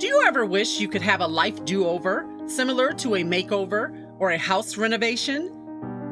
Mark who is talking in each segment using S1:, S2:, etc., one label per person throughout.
S1: Do you ever wish you could have a life do over, similar to a makeover or a house renovation?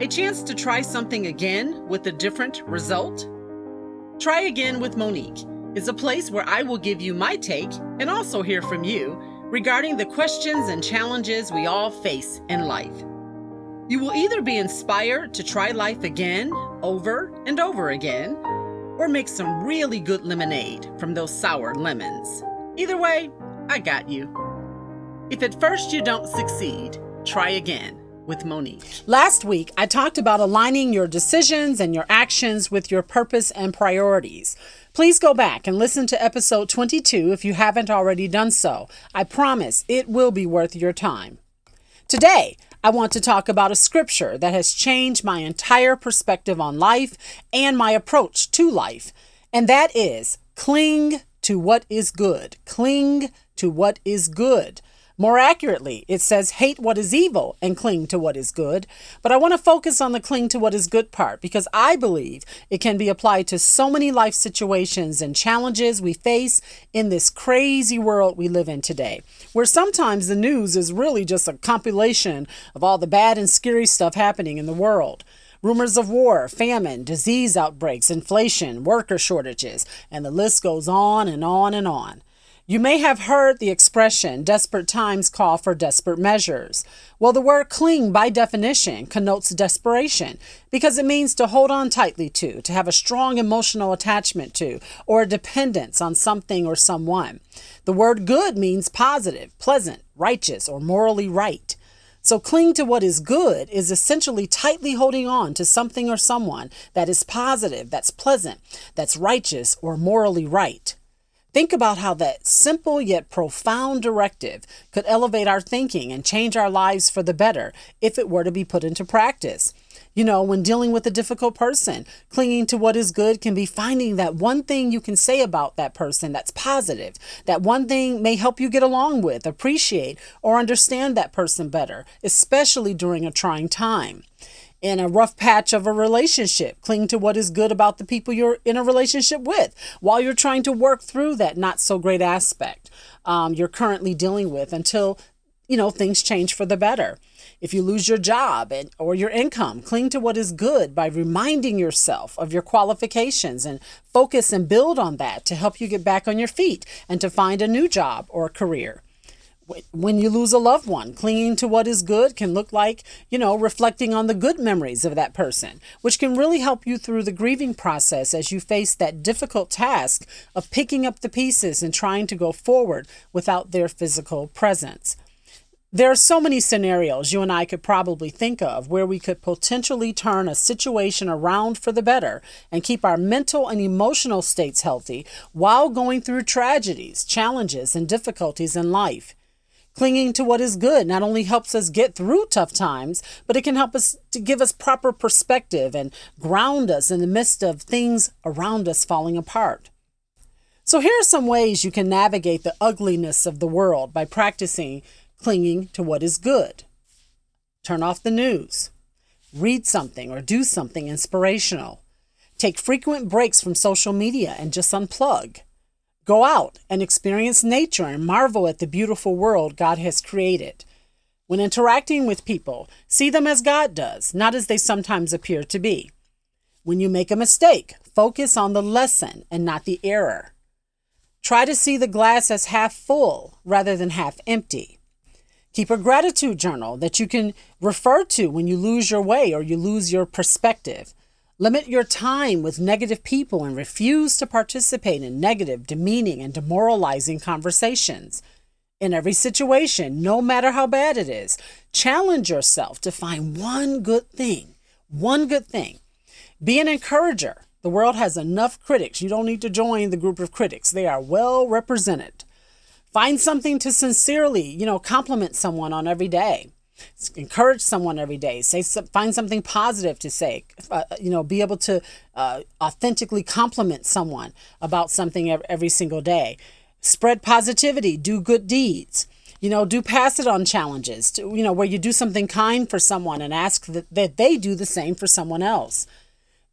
S1: A chance to try something again with a different result? Try Again with Monique is a place where I will give you my take and also hear from you regarding the questions and challenges we all face in life. You will either be inspired to try life again, over and over again, or make some really good lemonade from those sour lemons. Either way, I got you. If at first you don't succeed, try again with Monique.
S2: Last week, I talked about aligning your decisions and your actions with your purpose and priorities. Please go back and listen to episode 22 if you haven't already done so. I promise it will be worth your time. Today, I want to talk about a scripture that has changed my entire perspective on life and my approach to life, and that is cling to what is good. Cling to what is good. More accurately, it says hate what is evil and cling to what is good. But I want to focus on the cling to what is good part because I believe it can be applied to so many life situations and challenges we face in this crazy world we live in today, where sometimes the news is really just a compilation of all the bad and scary stuff happening in the world. Rumors of war, famine, disease outbreaks, inflation, worker shortages, and the list goes on and on and on. You may have heard the expression, desperate times call for desperate measures. Well, the word cling, by definition, connotes desperation because it means to hold on tightly to, to have a strong emotional attachment to, or a dependence on something or someone. The word good means positive, pleasant, righteous, or morally right. So, cling to what is good is essentially tightly holding on to something or someone that is positive, that's pleasant, that's righteous, or morally right. Think about how that simple yet profound directive could elevate our thinking and change our lives for the better if it were to be put into practice. You know, when dealing with a difficult person, clinging to what is good can be finding that one thing you can say about that person that's positive. That one thing may help you get along with, appreciate, or understand that person better, especially during a trying time in a rough patch of a relationship. Cling to what is good about the people you're in a relationship with while you're trying to work through that not so great aspect um, you're currently dealing with until you know things change for the better. If you lose your job and, or your income, cling to what is good by reminding yourself of your qualifications and focus and build on that to help you get back on your feet and to find a new job or career when you lose a loved one, clinging to what is good can look like, you know, reflecting on the good memories of that person, which can really help you through the grieving process as you face that difficult task of picking up the pieces and trying to go forward without their physical presence. There are so many scenarios you and I could probably think of where we could potentially turn a situation around for the better and keep our mental and emotional states healthy while going through tragedies, challenges, and difficulties in life. Clinging to what is good not only helps us get through tough times, but it can help us to give us proper perspective and ground us in the midst of things around us falling apart. So, here are some ways you can navigate the ugliness of the world by practicing clinging to what is good. Turn off the news. Read something or do something inspirational. Take frequent breaks from social media and just unplug. Go out and experience nature and marvel at the beautiful world God has created. When interacting with people, see them as God does, not as they sometimes appear to be. When you make a mistake, focus on the lesson and not the error. Try to see the glass as half full rather than half empty. Keep a gratitude journal that you can refer to when you lose your way or you lose your perspective. Limit your time with negative people and refuse to participate in negative, demeaning, and demoralizing conversations. In every situation, no matter how bad it is, challenge yourself to find one good thing. One good thing. Be an encourager. The world has enough critics. You don't need to join the group of critics, they are well represented. Find something to sincerely, you know, compliment someone on every day encourage someone every day. Say find something positive to say. Uh, you know be able to uh, authentically compliment someone about something every single day. Spread positivity. Do good deeds. You know do pass it on challenges. To, you know where you do something kind for someone and ask that, that they do the same for someone else.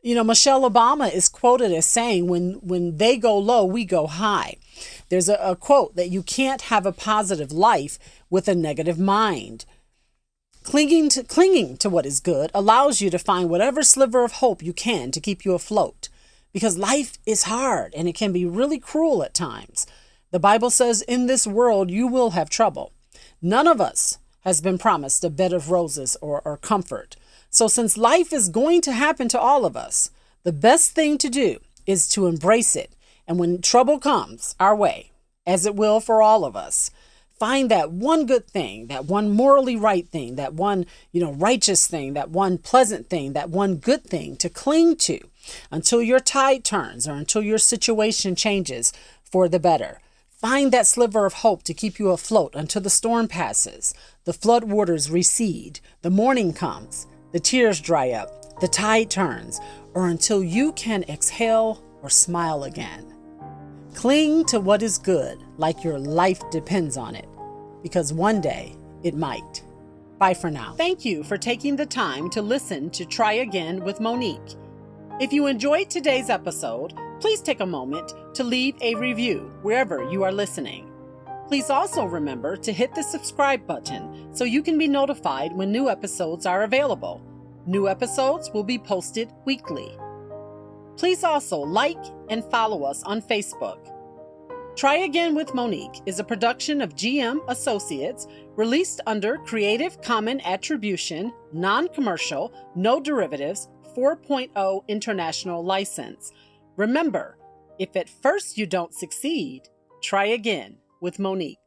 S2: You know, Michelle Obama is quoted as saying, when, when they go low, we go high. There's a, a quote that you can't have a positive life with a negative mind. Clinging to, clinging to what is good allows you to find whatever sliver of hope you can to keep you afloat. Because life is hard and it can be really cruel at times. The Bible says, In this world you will have trouble. None of us has been promised a bed of roses or, or comfort. So, since life is going to happen to all of us, the best thing to do is to embrace it. And when trouble comes our way, as it will for all of us, find that one good thing, that one morally right thing, that one, you know, righteous thing, that one pleasant thing, that one good thing to cling to until your tide turns or until your situation changes for the better. Find that sliver of hope to keep you afloat until the storm passes, the flood waters recede, the morning comes, the tears dry up, the tide turns, or until you can exhale or smile again. Cling to what is good like your life depends on it, because one day it might. Bye for now. Thank you for taking the time to listen to Try Again with Monique. If you enjoyed today's episode, please take a moment to leave a review wherever you are listening. Please also remember to hit the subscribe button so you can be notified when new episodes are available. New episodes will be posted weekly. Please also like and follow us on Facebook. Try Again with Monique is a production of GM Associates released under Creative Common Attribution, Non Commercial, No Derivatives 4.0 International License. Remember, if at first you don't succeed, try again with Monique.